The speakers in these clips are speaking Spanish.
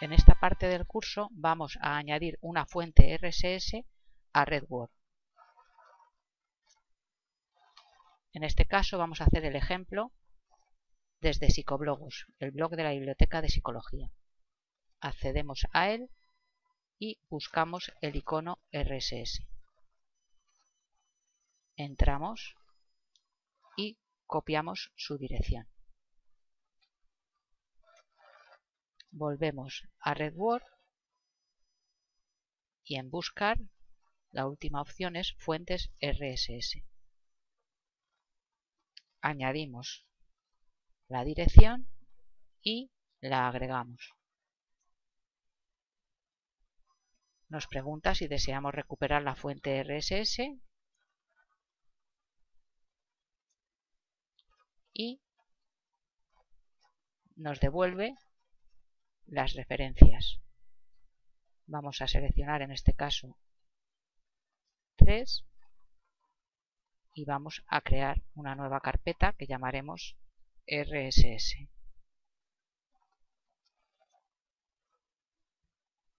En esta parte del curso vamos a añadir una fuente RSS a RedWord. En este caso vamos a hacer el ejemplo desde Psicoblogus, el blog de la Biblioteca de Psicología. Accedemos a él y buscamos el icono RSS. Entramos y copiamos su dirección. Volvemos a RedWord y en buscar la última opción es fuentes RSS. Añadimos la dirección y la agregamos. Nos pregunta si deseamos recuperar la fuente RSS y nos devuelve las referencias. Vamos a seleccionar en este caso 3 y vamos a crear una nueva carpeta que llamaremos RSS.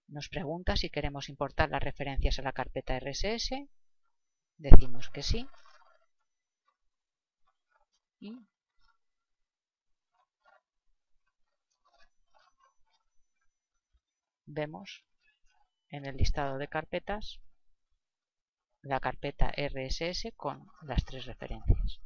Nos pregunta si queremos importar las referencias a la carpeta RSS. Decimos que sí. Vemos en el listado de carpetas la carpeta RSS con las tres referencias.